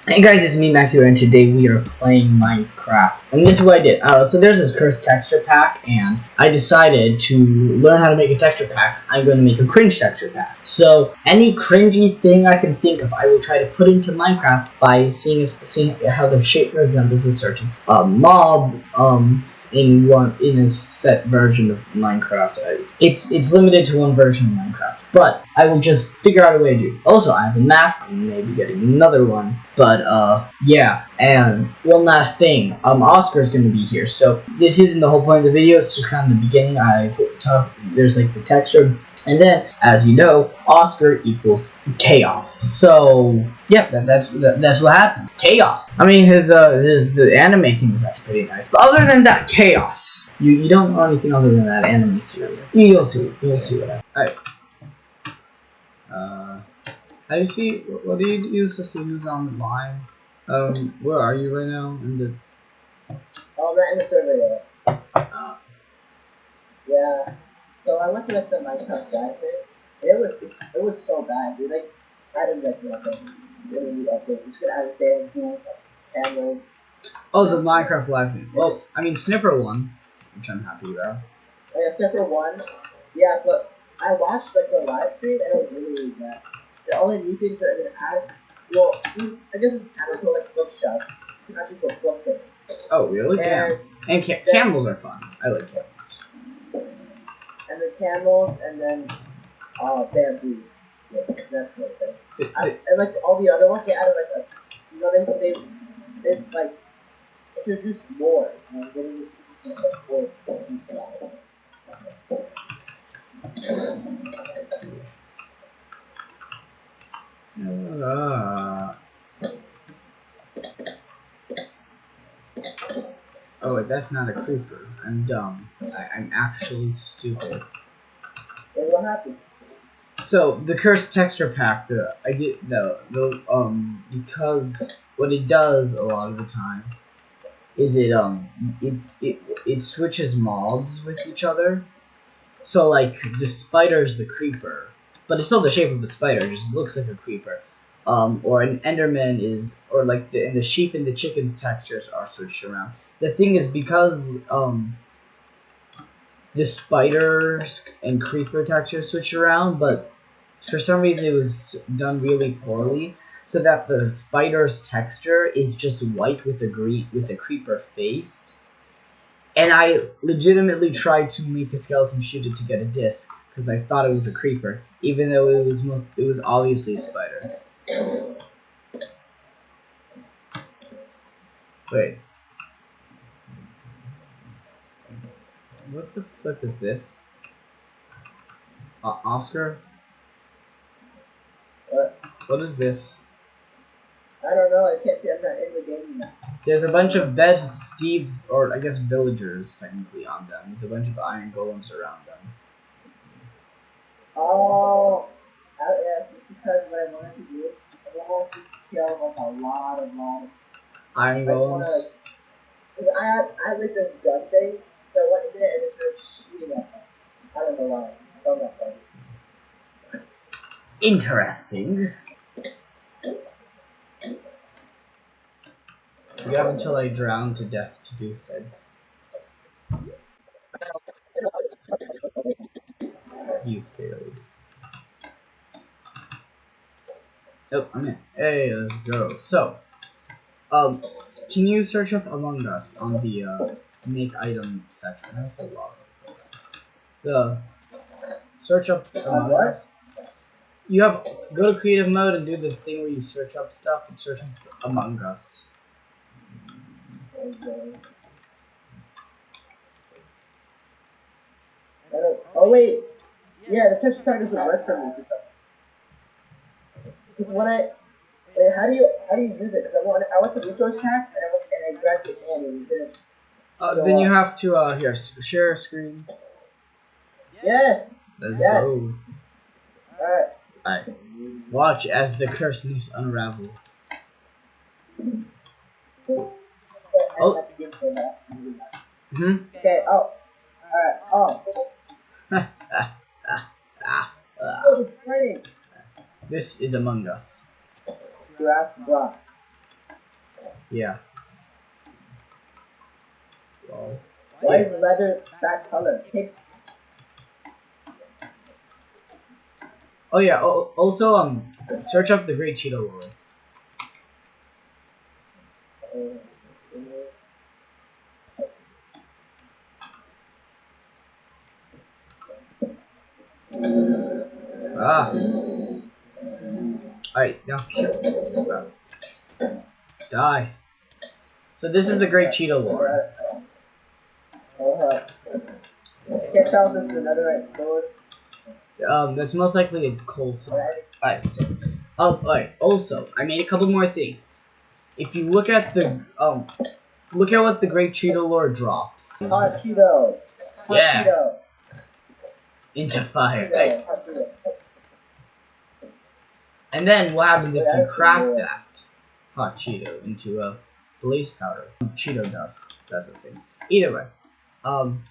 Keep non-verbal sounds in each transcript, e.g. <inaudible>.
Hey guys, it's me Matthew, and today we are playing Minecraft. And this is what I did. Uh, so there's this cursed texture pack, and I decided to learn how to make a texture pack. I'm going to make a cringe texture pack. So any cringy thing I can think of, I will try to put into Minecraft by seeing if, seeing how the shape resembles a certain uh, mob um in one in a set version of Minecraft. Uh, It's it's limited to one version of Minecraft, but I will just figure out a way to do. Also, I have a mask. I'm maybe getting another one. But uh, yeah. And one last thing, um, Oscar is going to be here. So this isn't the whole point of the video. It's just kind of the beginning. I talk. There's like the texture, and then as you know, Oscar equals chaos. So yeah, that, that's that, that's what happened. Chaos. I mean, his uh, his the anime thing was actually pretty nice. But other than that, chaos. You you don't know anything other than that anime series. You'll see. You'll see what I. Alright. Uh, how do you see? What do you use to see who's online? Um, where are you right now? In the Oh, right in the server, yeah. uh, Yeah. So I went to like the Minecraft guy thing. It was it was so bad. They like added like nothing. Really need update. Just gonna add bamboo, cameras. oh, the Minecraft live thing. Well, I mean Sniffer one, which I'm happy about. Like a Sniffer one. Yeah, but I watched like the live stream and it was really, really bad. The only new things that are gonna add, well, I guess it's kind of like bookshelf. You can actually put books in. Oh, really? And And ca- camels are fun. I like camels. and the camels and then uh bamboo. Yeah, that's what thing. I, <laughs> and like all the other ones, they added like a, you know, they they they like introduced more. And they introduced like more Uh, oh, wait, that's not a creeper. I'm dumb. I- I'm actually stupid. And what happened? So the cursed texture pack, the I did no, the um because what it does a lot of the time is it um it it it switches mobs with each other. So like the spider's the creeper, but it's still the shape of a spider. It just looks like a creeper. Um, or an Enderman is, or like the and the sheep and the chicken's textures are switched around. The thing is because um the spiders and creeper texture switch around, but for some reason it was done really poorly, so that the spider's texture is just white with a green with a creeper face. And I legitimately tried to make a skeleton shoot it to get a disc because I thought it was a creeper, even though it was most it was obviously a spider. Wait. What the flip is this? Uh, Oscar? What? What is this? I don't know. I can't see. I'm not in the game now. There's a bunch of beds with Steve's, or I guess villagers, technically, on them, with a bunch of iron golems around them. Oh, yes, it's because what I wanted to do. I wanted to kill like a lot of lot of Iron golems? cause I had, I had like this gun thing, so I went in there and it started shooting at them. I don't know why. I found that funny. Interesting. You have until I drown to death to do said. You failed. Oh, I'm in. Hey, let's go. So, um, can you search up Among Us on the uh, make item section? That's a lot. The search up Among what? Us. You have go to creative mode and do the thing where you search up stuff and search up Among Us. Okay. Oh wait, yeah, the texture card doesn't work for me for some. Because when I, wait, how do you how do you use it? Because I want I went to resource pack and I went and I grabbed it and it didn't. Uh, So, then you have to uh here share a screen. Yes. Let's Yes. go. All right. Alright. Watch as the curseness unravels. Oh. Oh. That's a good for that. Hmm. Okay. Oh. All right. Oh. ah, <laughs> ah. Oh, it's raining. This is Among Us. Grass block. Yeah. Well, Why is leather that color? It's oh yeah. Oh, also, um, search up the Great Cheetah Lord. Ah. Alright, now Die. So this is the Great Cheetah Lord. I can't tell if this is another red sword. Um, that's most likely a coal sword. Alright. Alright, oh, alright, also, I made a couple more things. If you look at the, um, look at what the Great Cheetah Lord drops. Hot Cheeto. Hot Yeah. Cheeto. Into fire. Cheeto. And then what happens if you crack that hot Cheeto into a blaze powder? Cheeto dust. That's the thing. Either way, um,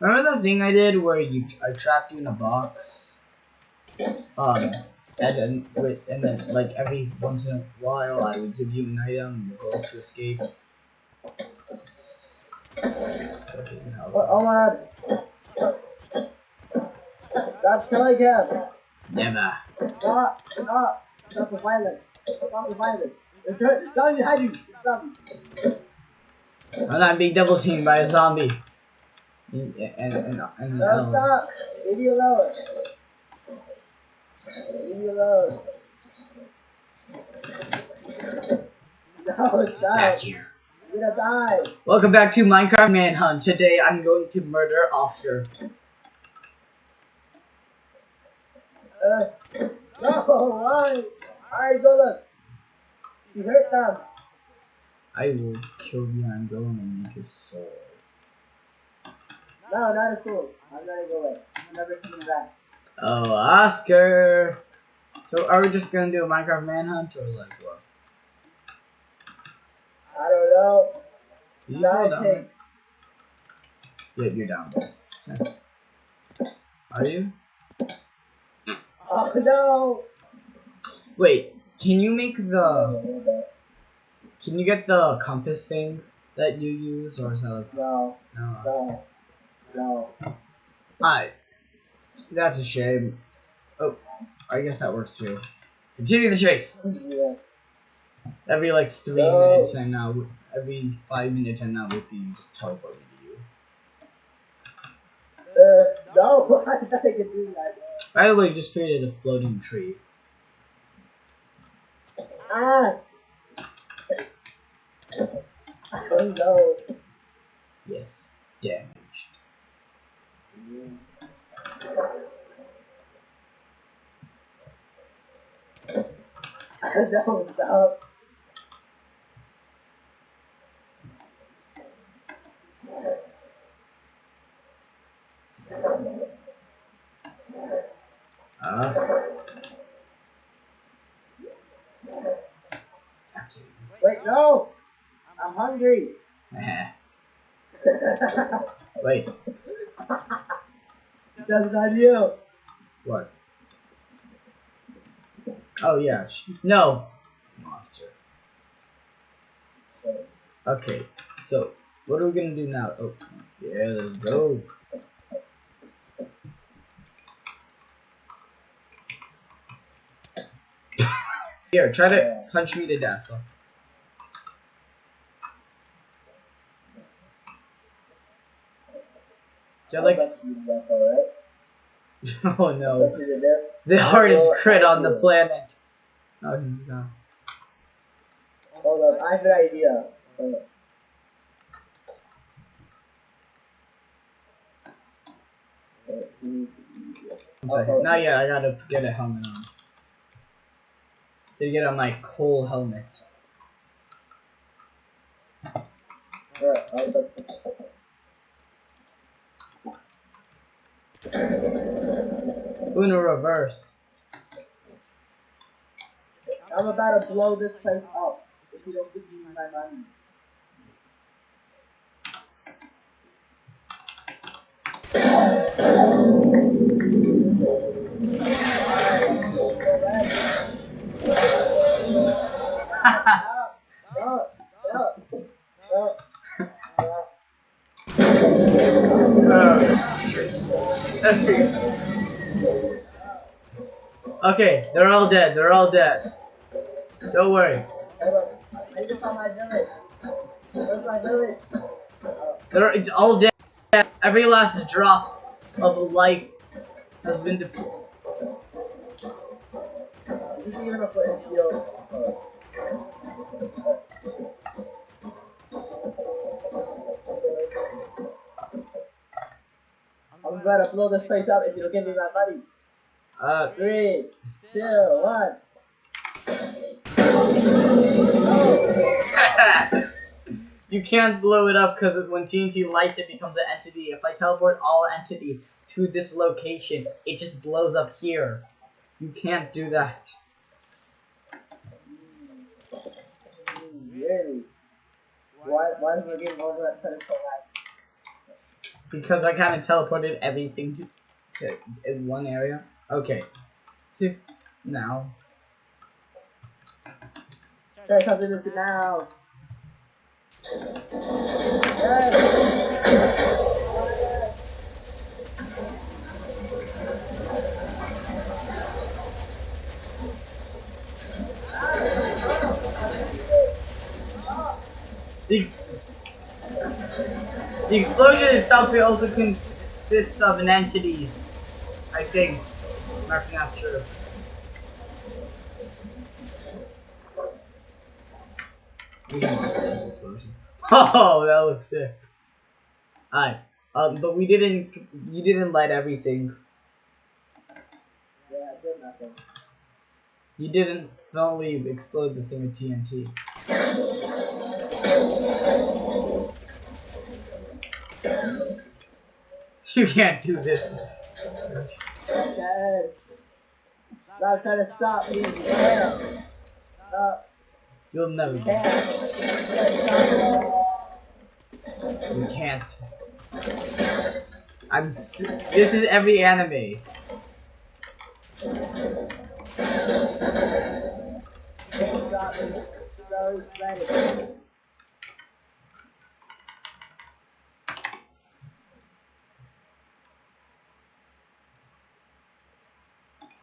remember the thing I did where you I trapped you in a box, um, and then with and then like every once in a while I would give you an item the goal to escape. Okay, oh my killing him. Never. Stop. Stop. Stop the violence. Stop the violence. It's. Stop behind you. Stop. I'm not being double teamed by a zombie. And and and, and, Stop. um, Stop. Leave me alone. Leave me alone. No, back here. You're gonna die. Welcome back to Minecraft Manhunt. Today I'm going to murder Oscar. Uh, no, why? Alright, go look. You hurt them. I will kill you and I'm going to make his sword. No, not a sword. I'm gonna go away. I'm never coming back. Oh, Oscar! So are we just gonna do a Minecraft Manhunt or like what? I don't know. You fall down? Yeah, you're down there. Are you? Oh <laughs> no. Wait, can you make the can you get the compass thing that you use or is that like No, no? no, no. I. That's a shame. Oh, I guess that works too. Continue the chase. Yeah. Every like three No. minutes and now every five minutes and now with you just teleport me to you. Uh, no, <laughs> I thought I could do that. By the way, you just created a floating tree. Ah! Oh no. Yes, damaged. no, stop. Uh. Wait, no! I'm hungry. <laughs> Wait, That's not you. what? Oh yeah, no, monster. Okay, so what are we gonna do now? Oh, yeah, let's go. Here, try to punch me to death. Do you have, like, I'll let you do that, alright? <laughs> oh no, let you do that. the hardest crit on the planet. Oh, he's gone. Hold on, I have an idea. Hold on. Wait, One second. Not yet. I gotta get a helmet on. To get on my coal helmet. Alright, Uno reverse. I'm about to blow this place up if you don't give me my money. Okay, they're all dead. They're all dead. Don't worry. I just found my village. Where's my village? They're it's all dead. Every last drop of life has been depleted. this is even a foot. I'm about to blow this place up if you don't give me my money. Uh, Three, two, one. you can't blow it up because when TNT lights, it becomes an entity. If I teleport all entities to this location, it just blows up here. You can't do that. Really? Why, why is my game over so light? Because I kind of teleported everything to, to in one area. Okay. See, now. Try something this now. Yes. The, ex- the explosion itself also consists of an entity. I think. I'm not sure. We can do this explosion. <laughs> Oh, that looks sick. Alright. Um, but we didn't. You didn't light everything. Yeah, I did nothing. You didn't only explode the thing with TNT. <laughs> You can't do this. Yes. Stop trying to stop me. Yeah. Stop. You'll never. Yeah. Stop. You can't. I'm. This is every anime.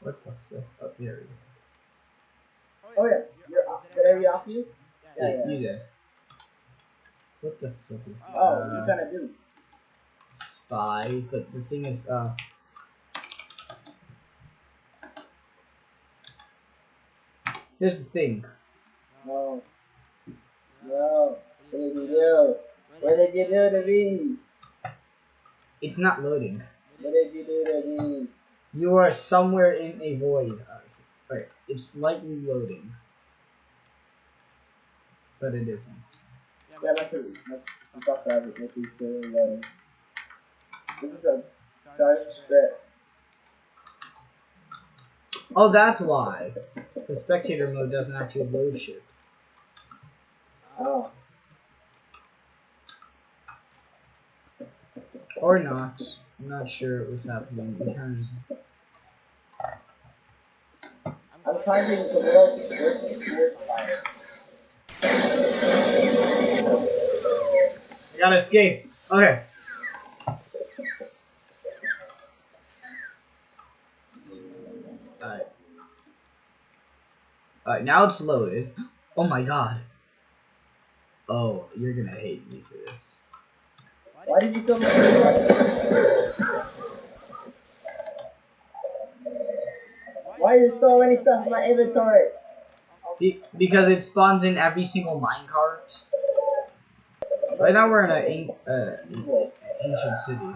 What the fuck? Oh, here Oh yeah, you're off. Did I read off you? we Yeah, yeah. You did. What the fuck is this? Oh, what uh, you trying to do? spy? But the thing is, uh. Here's the thing. No. No. What did you do? What did you do to me? It's not loading. What did you do to me? You are somewhere in a void. Uh, Right, it's slightly loading. But it isn't. Yeah, my food. My, I'm so sorry, but this is still loading. This is a dark strip. Oh, that's why. The spectator mode doesn't actually load shit. Oh. Or not. I'm not sure what's happening. We kind of just. I'm finding the world's gotta escape. Okay. Alright. Alright, now it's loaded. Oh my god. Oh, you're gonna hate me for this. Why did you kill me? Why is there so many stuff in my inventory? Be- because it spawns in every single minecart. Right now we're in a an- uh, ancient city.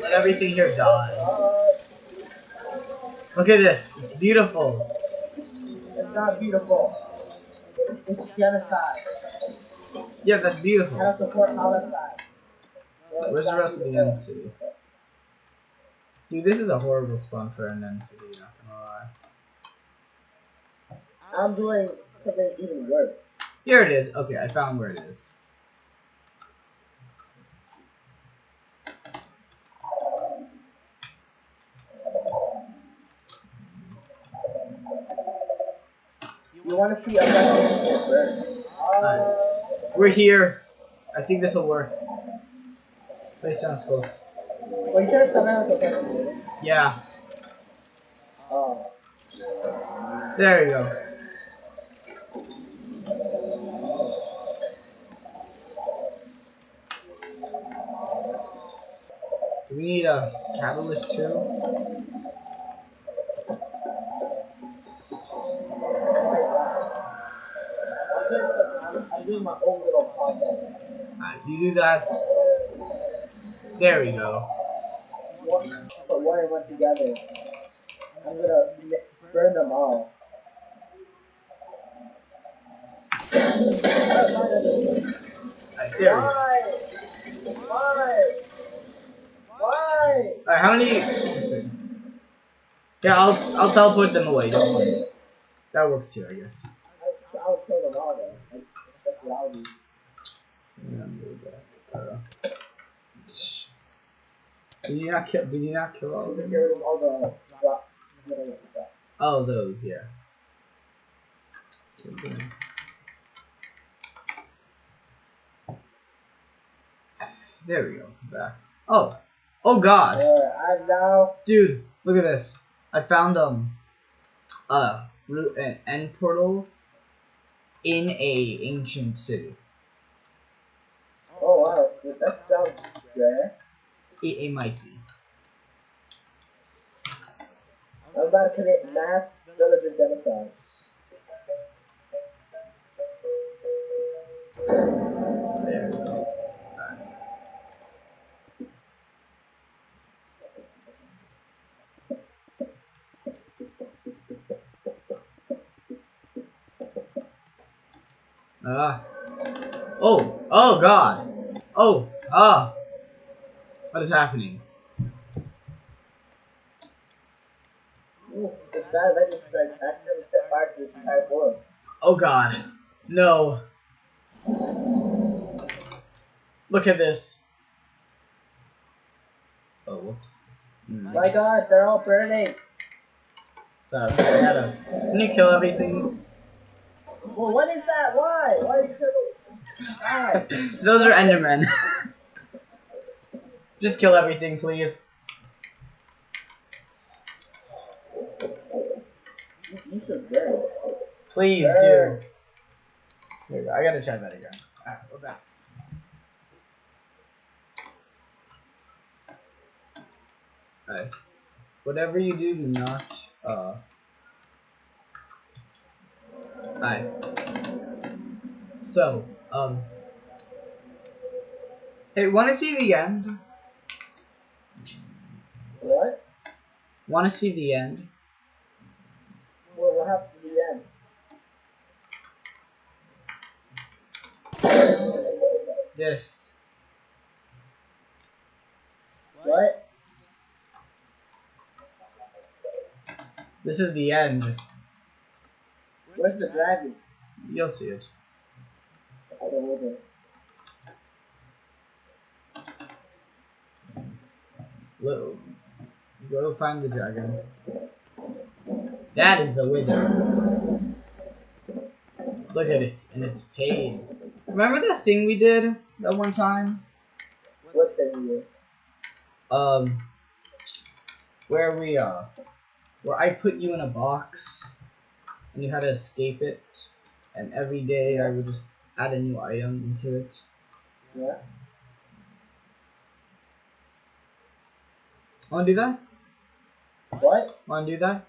Let everything here die. Look at this. It's beautiful. it's not beautiful. It's, genocide. Yeah, that's beautiful. don't support homicide. No, Where's the rest of the end city? Dude, this is a horrible spawn for an end city, not gonna lie. I'm doing something even worse. Here it is. Okay, I found where it is. You want to see a first? Uh, We're here. I think this will work. Place close. well, you turned something like a person. Yeah, Oh. there you go. Do we need a catalyst too? I'm doing, I'm, I'm doing my own little project. Alright, you do that. There we go. One, put one and one together. I'm gonna burn them all. Alright, there we go. Why? Why? Yeah, I'll I'll teleport them away. Don't worry. That works too, I guess. I'll kill them all did you not kill? Did you not kill all of them? all. Oh, those, yeah. There we go. Back. Oh, oh God, Uh, I'm now. dude, look at this. I found um, uh, an end portal in a ancient city. Oh wow, so that sounds rare. It, it might be. I'm about to commit mass villager genocide. Oh, god. Oh, ah. What is happening? Ooh, this bad legend strike accidentally set fire to this entire forest. Oh god. No. Look at this. Oh, whoops. Hmm. My god, they're all burning! So, I gotta. Can you kill everything? Well, what is that? Why? Why is it? Those are Endermen. <laughs> Just kill everything, please. You. Please do. Sure. There we go. I gotta try that again. Alright, we're back. Alright. Whatever you do, do not, uh. Alright. So, um. Hey, wanna see the end? What? Wanna see the end? Well, what happens to the end? This. What? This is the end. Where's the dragon? You'll see it. I don't know. where Go, find the dragon. That is the wither. Look at it, and it's paid. Remember that thing we did that one time? What thing? Um, where we uh, where I put you in a box, and you had to escape it, and every day I would just add a new item into it. Yeah? Wanna do that? What? Wanna do that?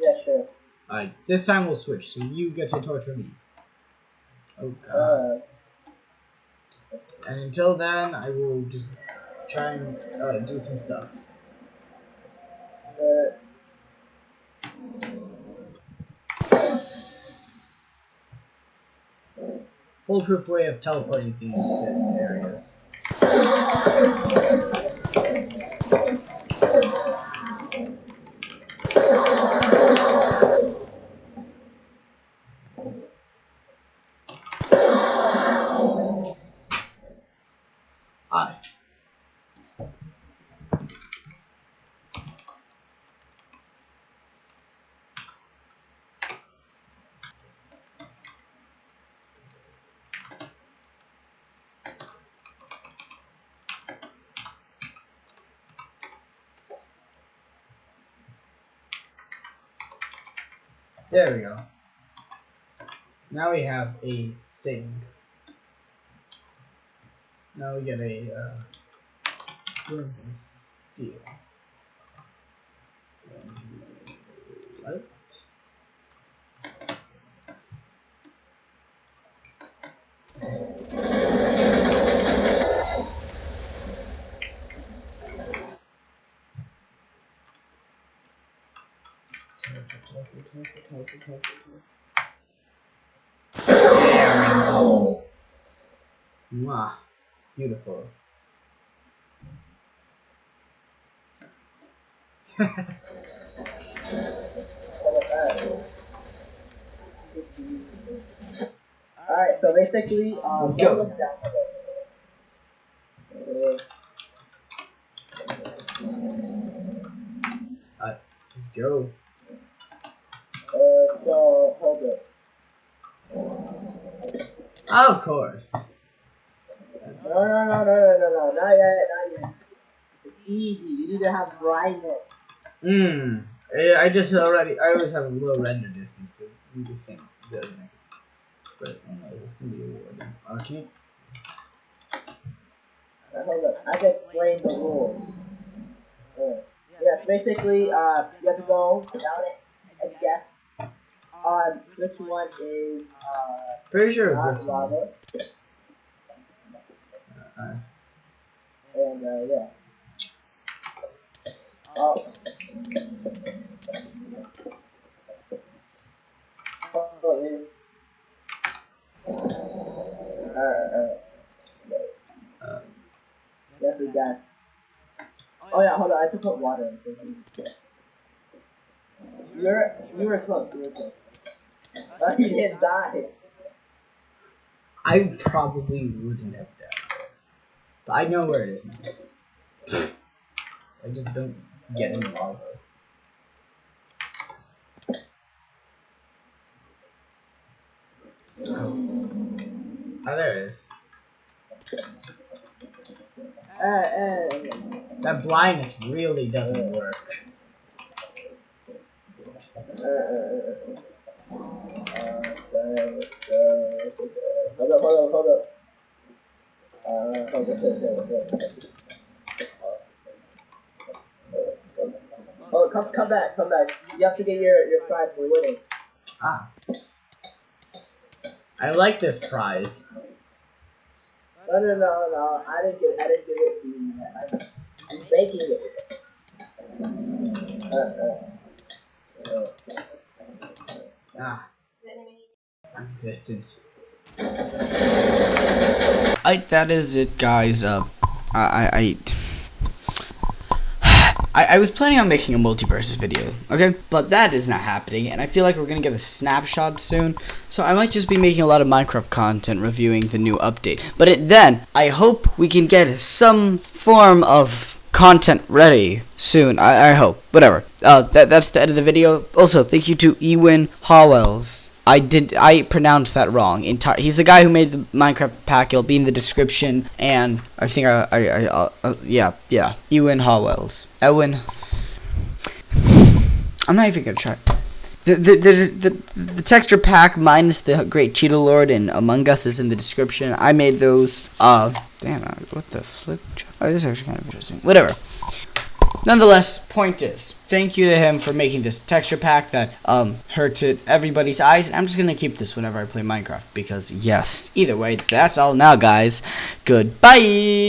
Yeah, sure. Alright, this time we'll switch, so you get to torture me. Oh god. Uh, And until then, I will just try and uh, do some stuff. uh, Foolproof way of teleporting things to areas. There we go. Now we have a thing. Now we get a uh, steel. What? Mwah. Beautiful. Alright, so basically, um, Let's go. below. Let's go. Uh, so, hold it. Of course. No, no, no, no, no, no, not yet, not yet. It's easy, you need to have brightness. Mmm. I just already. I always have a low render distance, so the same building. But I know this can be a war. Okay. Uh, hold up, I to explain the rules. Yeah. yes, basically, uh, you have to go down it and guess on which one is, uh, Pretty sure it's this one. lava. Uh, And, uh, yeah. Oh. Guess. Oh yeah, hold on, I have to put water. You're, you were close, you were close. <laughs> You didn't die. I probably wouldn't have died. But I know where it is now. I just don't get in lava. Oh, Oh, there it is. Uh, uh, That blindness really doesn't work. hold up, hold up, hold up. Uh, hold up, hold up, hold up. Come, come back, come back. You have to get your, your prize for winning. Ah. I like this prize. No, no, no, no. I didn't get, I didn't give it to you. I, I'm making it. Uh, uh, uh. Ah. I'm distant. I that is it, guys. Uh, I I. I I, I was planning on making a multiverse video, okay? But that is not happening, and I feel like we're gonna get a snapshot soon. So I might just be making a lot of Minecraft content reviewing the new update. But it, then, I hope we can get some form of content ready soon. I, I hope. Whatever. Uh, that, that's the end of the video. Also, thank you to Ewin Howells. I did. I pronounced that wrong. Entire. He's the guy who made the Minecraft pack. It'll be in the description. And I think I. I. I uh, uh, yeah. Yeah. Ewan Howells. Ewan. I'm not even gonna try. The the, the the the texture pack minus the Great Cheetah Lord and Among Us is in the description. I made those. Uh. Damn. uh, What the flip? Oh, this is actually kind of interesting. Whatever. Nonetheless, point is, thank you to him for making this texture pack that um hurted everybody's eyes. I'm just gonna keep this whenever I play Minecraft because yes. Either way, that's all now, guys. Goodbye.